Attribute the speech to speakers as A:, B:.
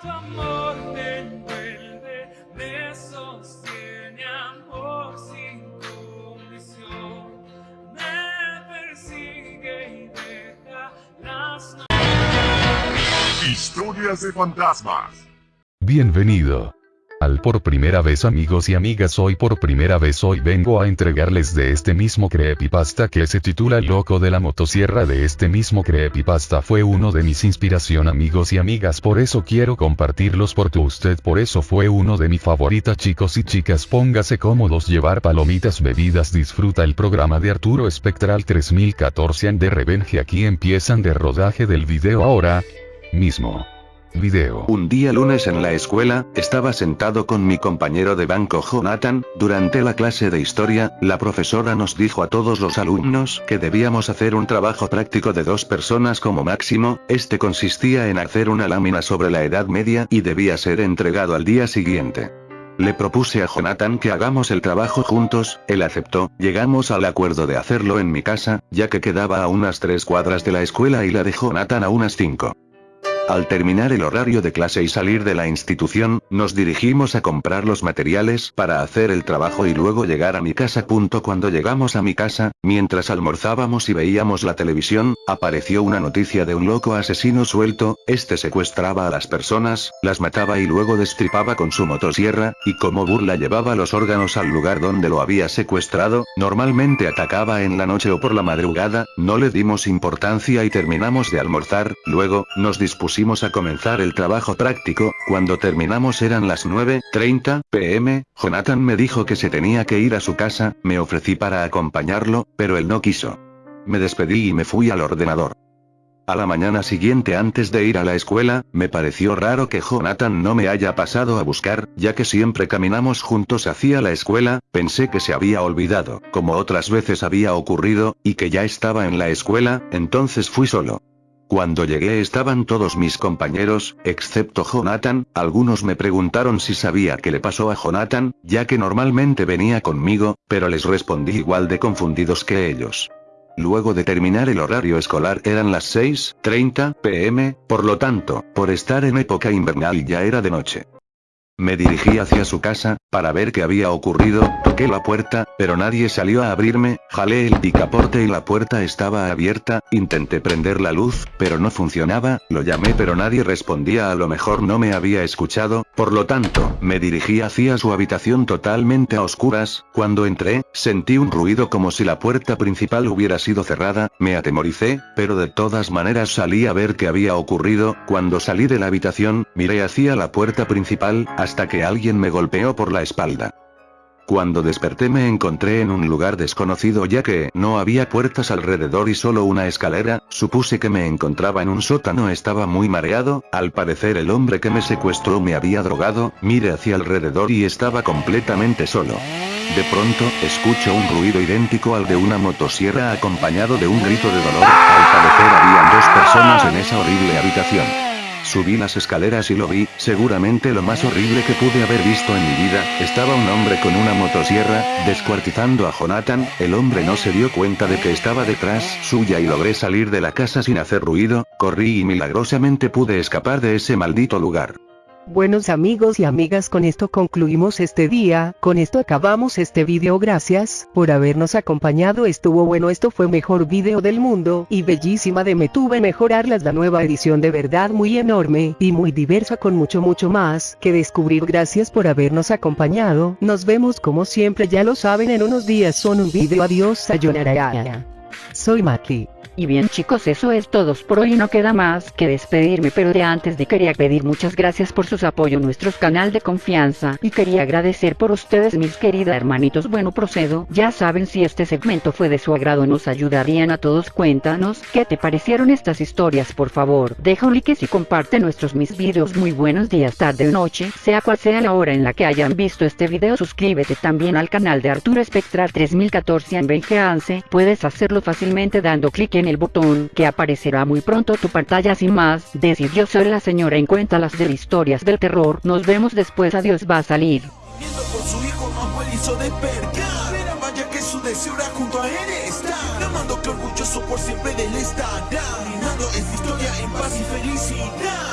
A: tu amor me envuelve, me sostiene amor sin condición, me persigue y deja las
B: Historias de fantasmas.
C: Bienvenido. Al por primera vez amigos y amigas hoy por primera vez hoy vengo a entregarles de este mismo creepypasta que se titula Loco de la Motosierra de este mismo creepypasta. Fue uno de mis inspiración amigos y amigas por eso quiero compartirlos porque usted por eso fue uno de mi favorita chicos y chicas. Póngase cómodos llevar palomitas bebidas disfruta el programa de Arturo Espectral 3014 and de Revenge aquí empiezan de rodaje del video ahora mismo.
D: Un día lunes en la escuela, estaba sentado con mi compañero de banco Jonathan, durante la clase de historia, la profesora nos dijo a todos los alumnos que debíamos hacer un trabajo práctico de dos personas como máximo, este consistía en hacer una lámina sobre la Edad Media y debía ser entregado al día siguiente. Le propuse a Jonathan que hagamos el trabajo juntos, él aceptó, llegamos al acuerdo de hacerlo en mi casa, ya que quedaba a unas tres cuadras de la escuela y la de Jonathan a unas cinco. Al terminar el horario de clase y salir de la institución, nos dirigimos a comprar los materiales para hacer el trabajo y luego llegar a mi casa. Punto cuando llegamos a mi casa, mientras almorzábamos y veíamos la televisión, apareció una noticia de un loco asesino suelto, este secuestraba a las personas, las mataba y luego destripaba con su motosierra, y como burla llevaba los órganos al lugar donde lo había secuestrado, normalmente atacaba en la noche o por la madrugada, no le dimos importancia y terminamos de almorzar, luego, nos dispusimos a comenzar el trabajo práctico, cuando terminamos eran las 9.30 pm, Jonathan me dijo que se tenía que ir a su casa, me ofrecí para acompañarlo, pero él no quiso. Me despedí y me fui al ordenador. A la mañana siguiente antes de ir a la escuela, me pareció raro que Jonathan no me haya pasado a buscar, ya que siempre caminamos juntos hacia la escuela, pensé que se había olvidado, como otras veces había ocurrido, y que ya estaba en la escuela, entonces fui solo. Cuando llegué estaban todos mis compañeros, excepto Jonathan, algunos me preguntaron si sabía qué le pasó a Jonathan, ya que normalmente venía conmigo, pero les respondí igual de confundidos que ellos. Luego de terminar el horario escolar eran las 6.30 pm, por lo tanto, por estar en época invernal ya era de noche. Me dirigí hacia su casa, para ver qué había ocurrido, la puerta, pero nadie salió a abrirme, jalé el picaporte y la puerta estaba abierta, intenté prender la luz, pero no funcionaba, lo llamé pero nadie respondía a lo mejor no me había escuchado, por lo tanto, me dirigí hacia su habitación totalmente a oscuras, cuando entré, sentí un ruido como si la puerta principal hubiera sido cerrada, me atemoricé, pero de todas maneras salí a ver qué había ocurrido, cuando salí de la habitación, miré hacia la puerta principal, hasta que alguien me golpeó por la espalda. Cuando desperté me encontré en un lugar desconocido ya que no había puertas alrededor y solo una escalera, supuse que me encontraba en un sótano. Estaba muy mareado, al parecer el hombre que me secuestró me había drogado, miré hacia alrededor y estaba completamente solo. De pronto, escucho un ruido idéntico al de una motosierra acompañado de un grito de dolor, al parecer habían dos personas en esa horrible habitación. Subí las escaleras y lo vi, seguramente lo más horrible que pude haber visto en mi vida, estaba un hombre con una motosierra, descuartizando a Jonathan, el hombre no se dio cuenta de que estaba detrás suya y logré salir de la casa sin hacer ruido, corrí y milagrosamente pude escapar de ese maldito lugar.
E: Buenos amigos y amigas con esto concluimos este día, con esto acabamos este video gracias, por habernos acompañado estuvo bueno esto fue mejor video del mundo, y bellísima de me tuve mejorarlas la nueva edición de verdad muy enorme, y muy diversa con mucho mucho más, que descubrir gracias por habernos acompañado, nos vemos como siempre ya lo saben en unos días son un video adiós sayonara. Soy Maki.
F: Y bien chicos eso es todo por hoy no queda más que despedirme pero de antes de quería pedir muchas gracias por sus apoyo a nuestro canal de confianza y quería agradecer por ustedes mis queridas hermanitos. Bueno procedo. Ya saben si este segmento fue de su agrado nos ayudarían a todos. Cuéntanos qué te parecieron estas historias por favor deja un like y comparte nuestros mis videos. Muy buenos días tarde o noche sea cual sea la hora en la que hayan visto este video suscríbete también al canal de Arturo Espectral 3014 en VGANCE puedes hacerlo fácilmente dando clic en el botón que aparecerá muy pronto tu pantalla sin más, decir yo soy la señora en cuenta las de historias del terror, nos vemos después adiós va a salir.
A: Por su hijo era junto a él estar. Amando que orgulloso por siempre de él estará Brindando esta historia en paz y felicidad